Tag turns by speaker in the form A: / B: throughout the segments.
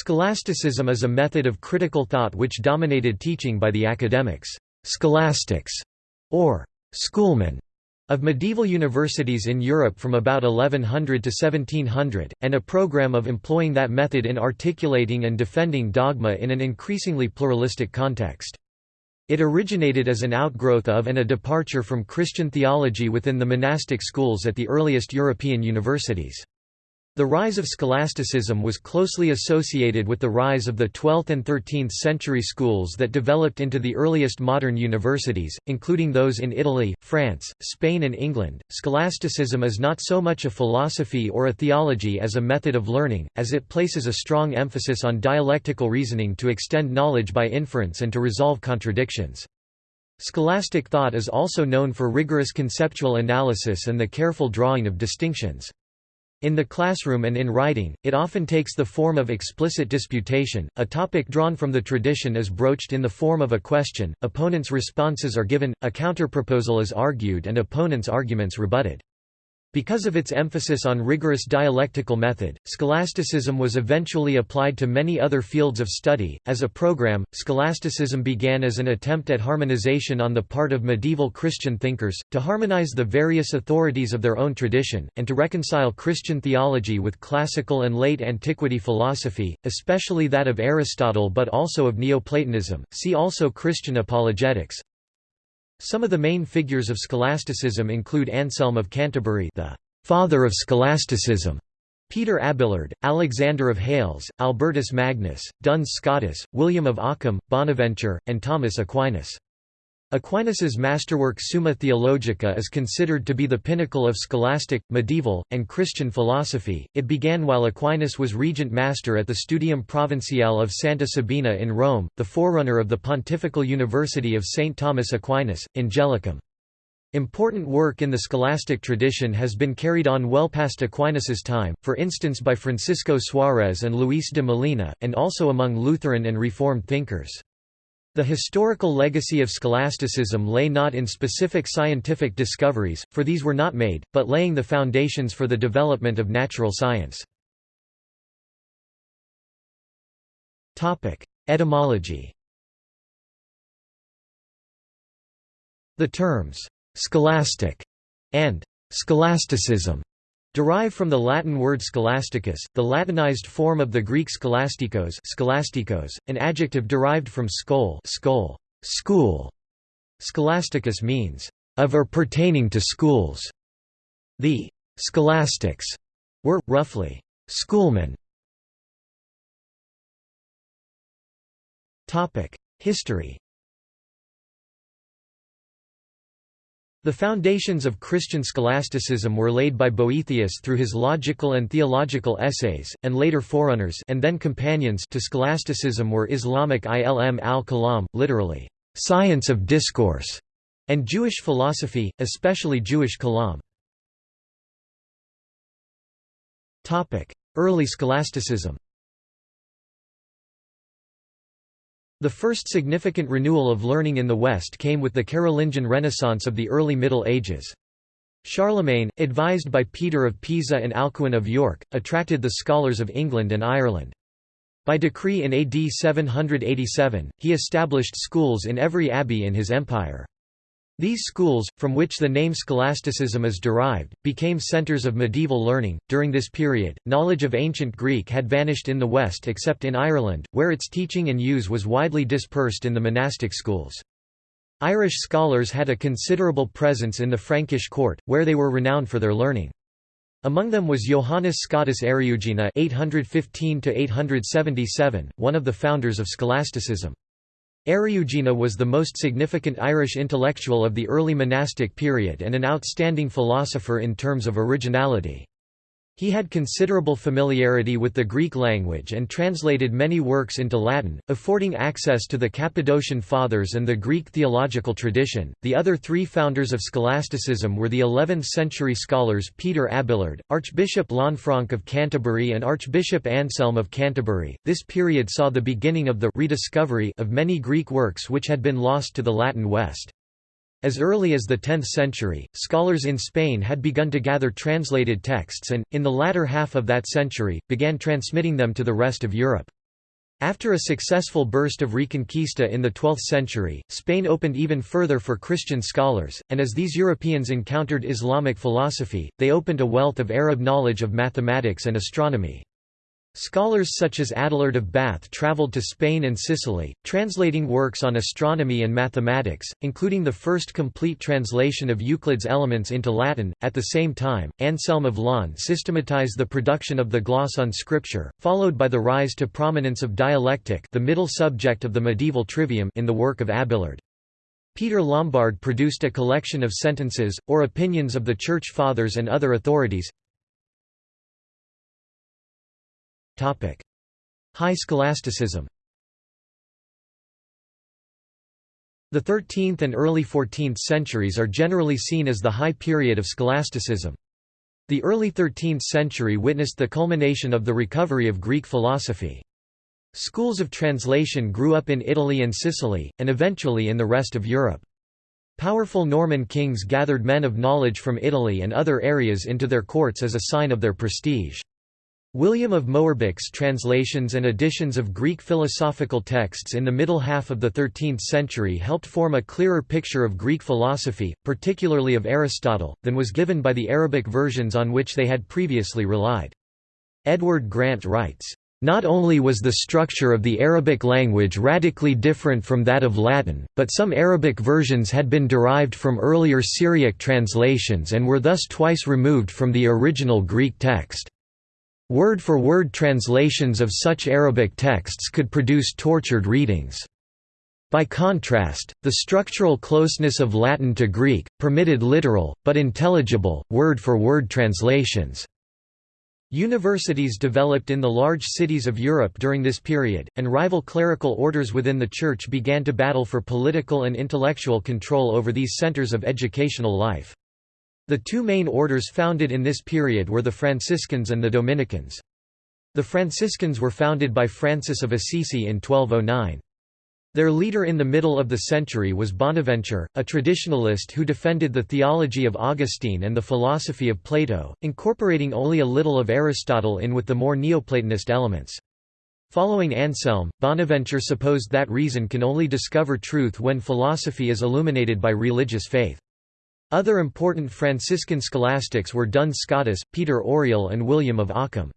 A: Scholasticism is a method of critical thought which dominated teaching by the academics, scholastics, or schoolmen, of medieval universities in Europe from about 1100 to 1700, and a program of employing that method in articulating and defending dogma in an increasingly pluralistic context. It originated as an outgrowth of and a departure from Christian theology within the monastic schools at the earliest European universities. The rise of scholasticism was closely associated with the rise of the 12th and 13th century schools that developed into the earliest modern universities, including those in Italy, France, Spain, and England. Scholasticism is not so much a philosophy or a theology as a method of learning, as it places a strong emphasis on dialectical reasoning to extend knowledge by inference and to resolve contradictions. Scholastic thought is also known for rigorous conceptual analysis and the careful drawing of distinctions. In the classroom and in writing, it often takes the form of explicit disputation, a topic drawn from the tradition is broached in the form of a question, opponents' responses are given, a counterproposal is argued and opponents' arguments rebutted. Because of its emphasis on rigorous dialectical method, scholasticism was eventually applied to many other fields of study. As a program, scholasticism began as an attempt at harmonization on the part of medieval Christian thinkers, to harmonize the various authorities of their own tradition, and to reconcile Christian theology with classical and late antiquity philosophy, especially that of Aristotle but also of Neoplatonism. See also Christian apologetics. Some of the main figures of scholasticism include Anselm of Canterbury the father of scholasticism, Peter Abelard, Alexander of Hales, Albertus Magnus, Duns Scotus, William of Ockham, Bonaventure, and Thomas Aquinas. Aquinas's masterwork Summa Theologica is considered to be the pinnacle of scholastic, medieval, and Christian philosophy. It began while Aquinas was regent master at the Studium Provinciale of Santa Sabina in Rome, the forerunner of the Pontifical University of St. Thomas Aquinas, Angelicum. Important work in the scholastic tradition has been carried on well past Aquinas's time, for instance by Francisco Suarez and Luis de Molina, and also among Lutheran and Reformed thinkers. The historical legacy of scholasticism lay not in specific scientific discoveries, for these were not made, but laying the foundations for the development of natural science. Etymology The terms, "'scholastic' and "'scholasticism' Derived from the Latin word scholasticus, the Latinized form of the Greek scholastikos, scholastikos an adjective derived from skol, skol school. Scholasticus means, of or pertaining to schools. The scholastics were, roughly, schoolmen. History The foundations of Christian scholasticism were laid by Boethius through his logical and theological essays, and later forerunners and then companions to scholasticism were Islamic ilm al-kalam, literally, science of discourse, and Jewish philosophy, especially Jewish kalam. Early scholasticism The first significant renewal of learning in the West came with the Carolingian Renaissance of the early Middle Ages. Charlemagne, advised by Peter of Pisa and Alcuin of York, attracted the scholars of England and Ireland. By decree in AD 787, he established schools in every abbey in his empire. These schools, from which the name scholasticism is derived, became centers of medieval learning. During this period, knowledge of ancient Greek had vanished in the West except in Ireland, where its teaching and use was widely dispersed in the monastic schools. Irish scholars had a considerable presence in the Frankish court, where they were renowned for their learning. Among them was Johannes Scotus Eriugena (815–877), one of the founders of scholasticism. Eriugena was the most significant Irish intellectual of the early monastic period and an outstanding philosopher in terms of originality. He had considerable familiarity with the Greek language and translated many works into Latin, affording access to the Cappadocian Fathers and the Greek theological tradition. The other three founders of scholasticism were the 11th century scholars Peter Abelard, Archbishop Lanfranc of Canterbury, and Archbishop Anselm of Canterbury. This period saw the beginning of the rediscovery of many Greek works which had been lost to the Latin West. As early as the 10th century, scholars in Spain had begun to gather translated texts and, in the latter half of that century, began transmitting them to the rest of Europe. After a successful burst of Reconquista in the 12th century, Spain opened even further for Christian scholars, and as these Europeans encountered Islamic philosophy, they opened a wealth of Arab knowledge of mathematics and astronomy. Scholars such as Adelard of Bath travelled to Spain and Sicily, translating works on astronomy and mathematics, including the first complete translation of Euclid's Elements into Latin. At the same time, Anselm of Laon systematized the production of the gloss on scripture, followed by the rise to prominence of dialectic, the middle subject of the medieval trivium, in the work of Abelard. Peter Lombard produced a collection of sentences, or opinions of the Church Fathers and other authorities, High scholasticism The 13th and early 14th centuries are generally seen as the high period of scholasticism. The early 13th century witnessed the culmination of the recovery of Greek philosophy. Schools of translation grew up in Italy and Sicily, and eventually in the rest of Europe. Powerful Norman kings gathered men of knowledge from Italy and other areas into their courts as a sign of their prestige. William of Moerbeke's translations and editions of Greek philosophical texts in the middle half of the 13th century helped form a clearer picture of Greek philosophy, particularly of Aristotle, than was given by the Arabic versions on which they had previously relied. Edward Grant writes, not only was the structure of the Arabic language radically different from that of Latin, but some Arabic versions had been derived from earlier Syriac translations and were thus twice removed from the original Greek text. Word-for-word -word translations of such Arabic texts could produce tortured readings. By contrast, the structural closeness of Latin to Greek, permitted literal, but intelligible, word-for-word -word translations. Universities developed in the large cities of Europe during this period, and rival clerical orders within the Church began to battle for political and intellectual control over these centers of educational life. The two main orders founded in this period were the Franciscans and the Dominicans. The Franciscans were founded by Francis of Assisi in 1209. Their leader in the middle of the century was Bonaventure, a traditionalist who defended the theology of Augustine and the philosophy of Plato, incorporating only a little of Aristotle in with the more Neoplatonist elements. Following Anselm, Bonaventure supposed that reason can only discover truth when philosophy is illuminated by religious faith. Other important Franciscan scholastics were Duns Scotus, Peter Auriol and William of Ockham.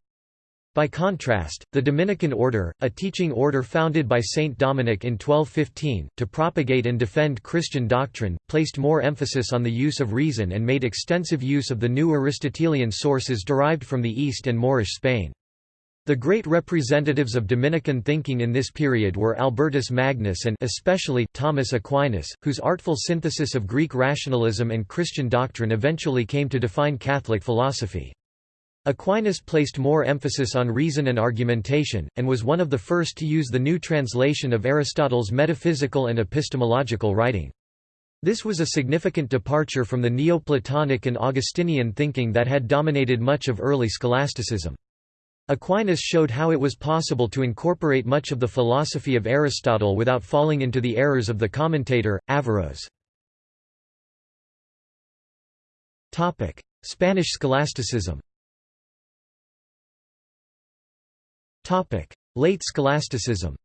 A: By contrast, the Dominican order, a teaching order founded by Saint Dominic in 1215, to propagate and defend Christian doctrine, placed more emphasis on the use of reason and made extensive use of the new Aristotelian sources derived from the East and Moorish Spain. The great representatives of Dominican thinking in this period were Albertus Magnus and especially Thomas Aquinas, whose artful synthesis of Greek rationalism and Christian doctrine eventually came to define Catholic philosophy. Aquinas placed more emphasis on reason and argumentation, and was one of the first to use the new translation of Aristotle's metaphysical and epistemological writing. This was a significant departure from the Neoplatonic and Augustinian thinking that had dominated much of early scholasticism. Aquinas showed how it was possible to incorporate much of the philosophy of Aristotle without falling into the errors of the commentator, Averroes. Spanish scholasticism Late scholasticism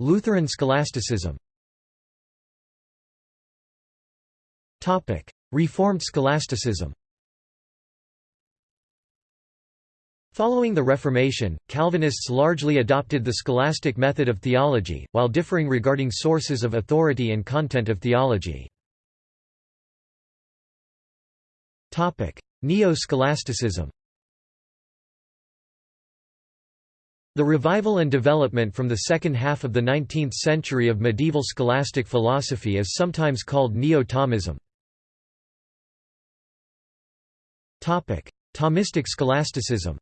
A: Lutheran scholasticism Reformed scholasticism Following the Reformation, Calvinists largely adopted the scholastic method of theology, while differing regarding sources of authority and content of theology. Neo-scholasticism The revival and development from the second half of the 19th century of medieval scholastic philosophy is sometimes called Neo-Thomism. Thomistic scholasticism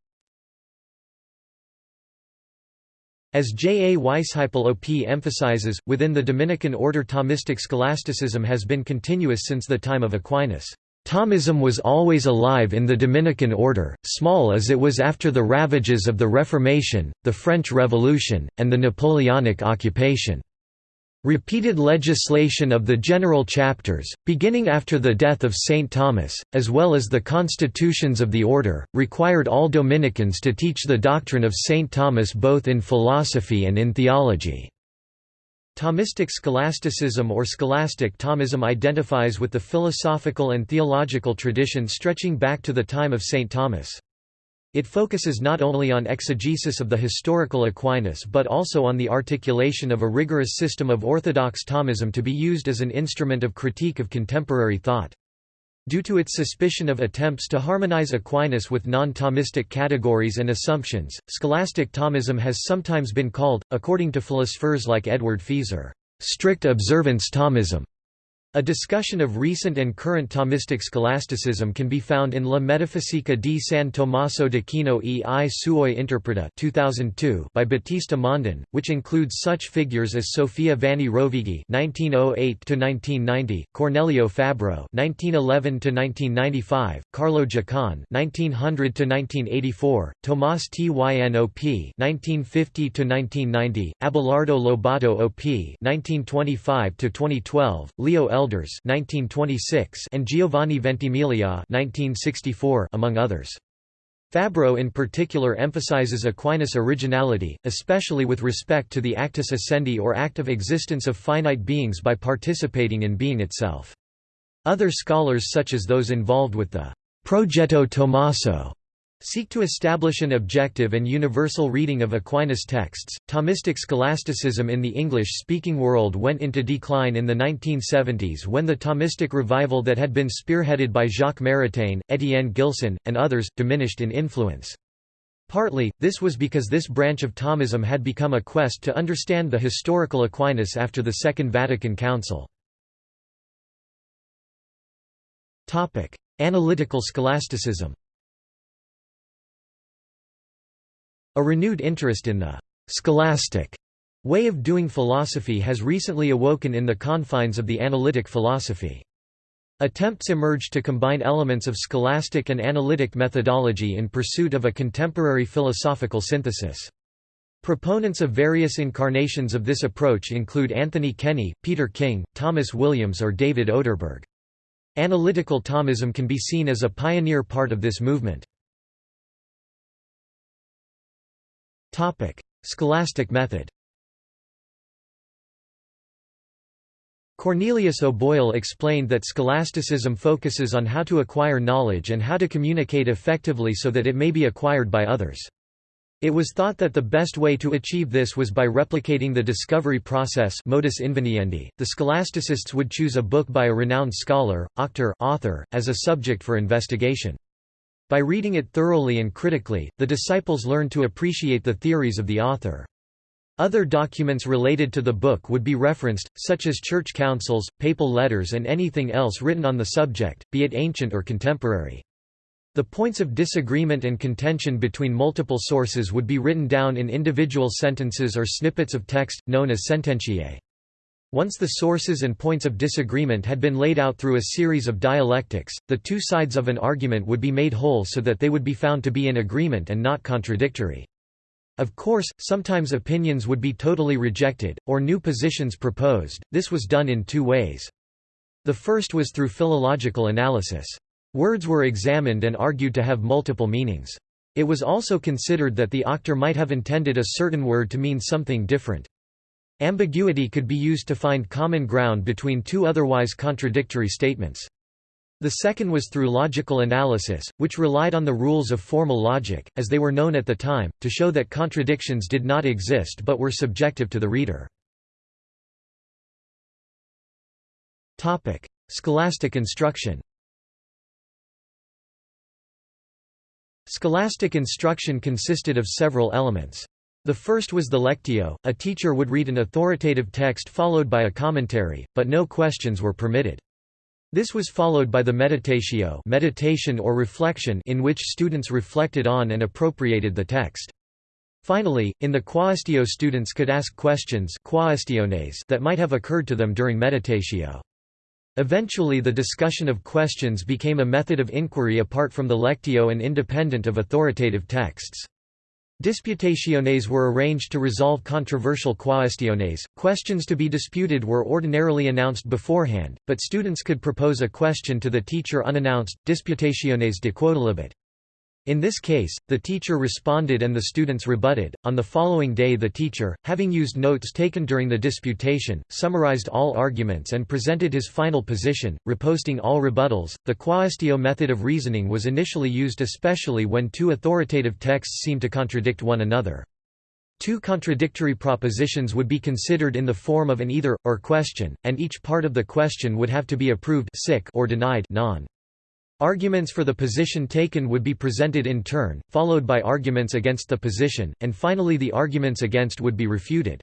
A: As J. A. Weisheipl OP emphasizes, within the Dominican order Thomistic scholasticism has been continuous since the time of Aquinas. Thomism was always alive in the Dominican order, small as it was after the ravages of the Reformation, the French Revolution, and the Napoleonic occupation. Repeated legislation of the general chapters, beginning after the death of St. Thomas, as well as the constitutions of the order, required all Dominicans to teach the doctrine of St. Thomas both in philosophy and in theology. Thomistic scholasticism or scholastic Thomism identifies with the philosophical and theological tradition stretching back to the time of St. Thomas. It focuses not only on exegesis of the historical Aquinas but also on the articulation of a rigorous system of orthodox Thomism to be used as an instrument of critique of contemporary thought. Due to its suspicion of attempts to harmonize Aquinas with non-Thomistic categories and assumptions, scholastic Thomism has sometimes been called, according to philosophers like Edward Feser, strict observance Thomism. A discussion of recent and current Thomistic scholasticism can be found in La Metafisica di San Tommaso d'Aquino e i suoi interpreta 2002 by Battista Mondin, which includes such figures as Sofia Vanni Rovighi (1908–1990), Cornelio Fabro (1911–1995), Carlo Giacon (1900–1984), Tomás Tyn OP (1950–1990), Abelardo Lobato op. (1925–2012), Leo L. Elders 1926 and Giovanni Ventimiglia 1964 among others. Fabro in particular emphasizes Aquinas' originality, especially with respect to the actus essendi or act of existence of finite beings by participating in being itself. Other scholars such as those involved with the Progetto Tommaso seek to establish an objective and universal reading of Aquinas' texts. Thomistic scholasticism in the English speaking world went into decline in the 1970s when the Thomistic revival that had been spearheaded by Jacques Maritain, Etienne Gilson, and others, diminished in influence. Partly, this was because this branch of Thomism had become a quest to understand the historical Aquinas after the Second Vatican Council. Analytical scholasticism A renewed interest in the «scholastic» way of doing philosophy has recently awoken in the confines of the analytic philosophy. Attempts emerged to combine elements of scholastic and analytic methodology in pursuit of a contemporary philosophical synthesis. Proponents of various incarnations of this approach include Anthony Kenny, Peter King, Thomas Williams or David Oderberg. Analytical Thomism can be seen as a pioneer part of this movement. Scholastic method Cornelius O'Boyle explained that scholasticism focuses on how to acquire knowledge and how to communicate effectively so that it may be acquired by others. It was thought that the best way to achieve this was by replicating the discovery process modus inveniendi. The scholasticists would choose a book by a renowned scholar, auctor, author, as a subject for investigation. By reading it thoroughly and critically, the disciples learned to appreciate the theories of the author. Other documents related to the book would be referenced, such as church councils, papal letters and anything else written on the subject, be it ancient or contemporary. The points of disagreement and contention between multiple sources would be written down in individual sentences or snippets of text, known as sententiae. Once the sources and points of disagreement had been laid out through a series of dialectics, the two sides of an argument would be made whole so that they would be found to be in agreement and not contradictory. Of course, sometimes opinions would be totally rejected, or new positions proposed, this was done in two ways. The first was through philological analysis. Words were examined and argued to have multiple meanings. It was also considered that the auctor might have intended a certain word to mean something different. Ambiguity could be used to find common ground between two otherwise contradictory statements. The second was through logical analysis, which relied on the rules of formal logic, as they were known at the time, to show that contradictions did not exist but were subjective to the reader. Scholastic instruction Scholastic instruction consisted of several elements. The first was the lectio, a teacher would read an authoritative text followed by a commentary, but no questions were permitted. This was followed by the meditatio meditation or reflection in which students reflected on and appropriated the text. Finally, in the quaestio students could ask questions that might have occurred to them during meditatio. Eventually the discussion of questions became a method of inquiry apart from the lectio and independent of authoritative texts. Disputationes were arranged to resolve controversial quaestiones. Questions to be disputed were ordinarily announced beforehand, but students could propose a question to the teacher unannounced, disputationes de quodlibet. In this case, the teacher responded and the students rebutted. On the following day, the teacher, having used notes taken during the disputation, summarized all arguments and presented his final position, reposting all rebuttals. The quaestio method of reasoning was initially used especially when two authoritative texts seemed to contradict one another. Two contradictory propositions would be considered in the form of an either or question, and each part of the question would have to be approved or denied non. Arguments for the position taken would be presented in turn, followed by arguments against the position, and finally the arguments against would be refuted.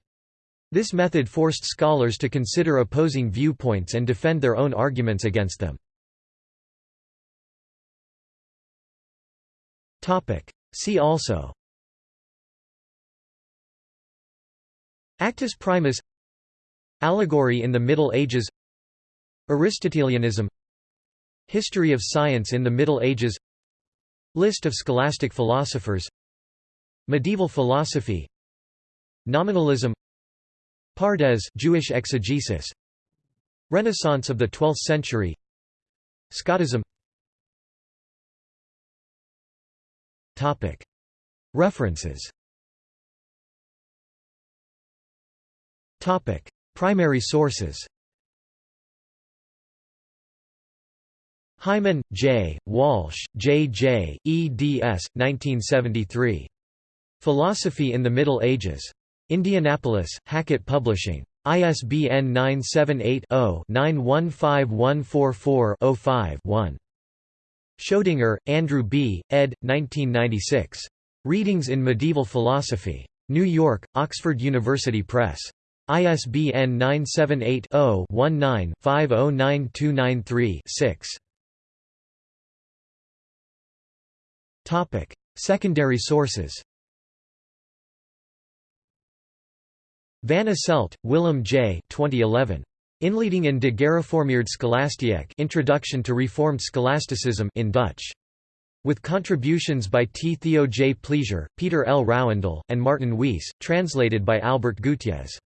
A: This method forced scholars to consider opposing viewpoints and defend their own arguments against them. See also. Actus primus. Allegory in the Middle Ages. Aristotelianism History of science in the Middle Ages. List of scholastic philosophers. Medieval philosophy. Nominalism. Pardes Jewish exegesis. Renaissance of the 12th century. Scotism Topic. References. Topic. Primary sources Hyman, J., Walsh, J. J., eds. 1973. Philosophy in the Middle Ages. Indianapolis, Hackett Publishing. ISBN 978-0-915144-05-1. Schoedinger, Andrew B., ed. 1996. Readings in Medieval Philosophy. New York, Oxford University Press. ISBN 978 0 19 509293 6. Topic: Secondary sources. Van Asselt, Willem J. 2011. Inleiding in de Gereformeerd Scholastiek Introduction to Reformed Scholasticism in Dutch. With contributions by T. Theo J. Pleizier, Peter L. Rouwendal, and Martin Weiss, translated by Albert Gutierrez.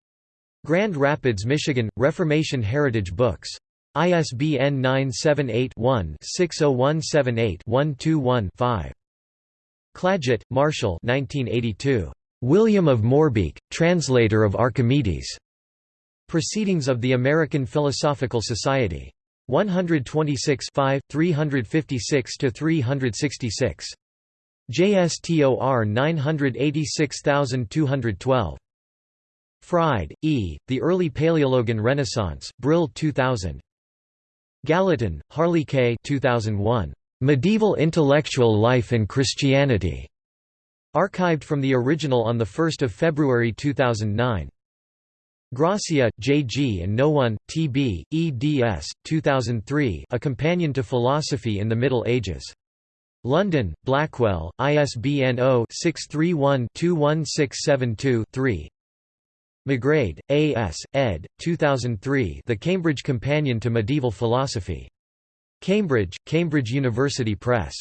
A: Grand Rapids, Michigan, Reformation Heritage Books. ISBN 978 one 60178 121 5 Clagett, Marshall 1982. William of Moerbeke, translator of Archimedes. Proceedings of the American Philosophical Society. 126 356–366. JSTOR 986212. Fryde, E., The Early Paleologan Renaissance, Brill 2000. Gallatin, Harley K. 2001. Medieval Intellectual Life and Christianity, archived from the original on 1 February 2009. Gracia, J. G. and Noone, T. B., eds. 2003 A Companion to Philosophy in the Middle Ages. London, Blackwell, ISBN 0-631-21672-3 McGrade, A. S., ed. 2003 The Cambridge Companion to Medieval Philosophy. Cambridge, Cambridge University Press.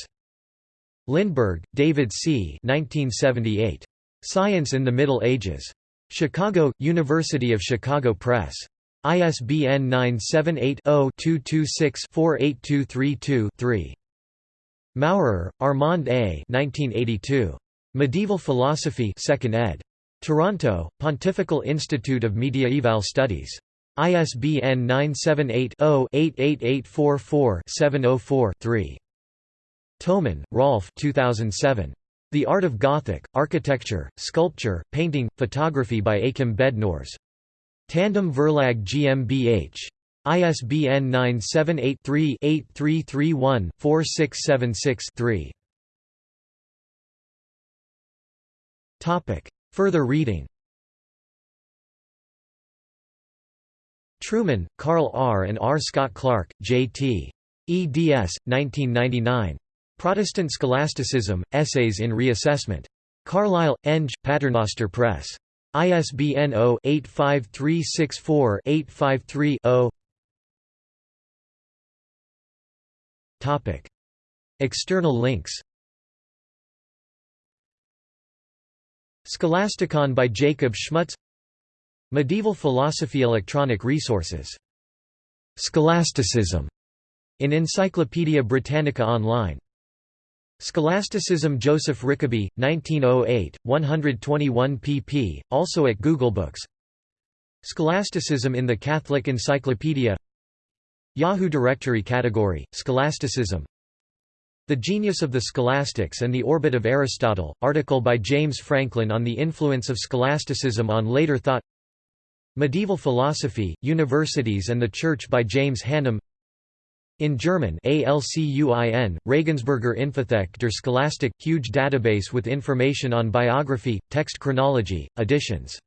A: Lindberg, David C. 1978. Science in the Middle Ages. Chicago, University of Chicago Press. ISBN 978-0-226-48232-3. Maurer, Armand A. 1982. Medieval Philosophy 2nd ed. Toronto, Pontifical Institute of Mediaeval Studies. ISBN 978-0-88844-704-3. Toman, Rolf 2007. The Art of Gothic, Architecture, Sculpture, Painting, Photography by Achim Bednorz. Tandem Verlag GmbH. ISBN 978-3-8331-4676-3. Further reading Trueman, Carl R. and R. Scott Clark, J.T. eds. 1999. Protestant Scholasticism, Essays in Reassessment. Carlisle, Eng, Paternoster Press. ISBN 0-85364-853-0 External links Scholasticon by Jacob Schmutz Medieval philosophy Electronic resources. Scholasticism in Encyclopaedia Britannica Online. Scholasticism Joseph Rickaby, 1908, 121 pp., also at Google Books. Scholasticism in the Catholic Encyclopedia Yahoo Directory category, Scholasticism the Genius of the Scholastics and the Orbit of Aristotle, article by James Franklin on the influence of scholasticism on later thought Medieval Philosophy, Universities and the Church by James Hannam in German ALCUIN, Regensburger Infothek der Scholastik, huge database with information on biography, text chronology, editions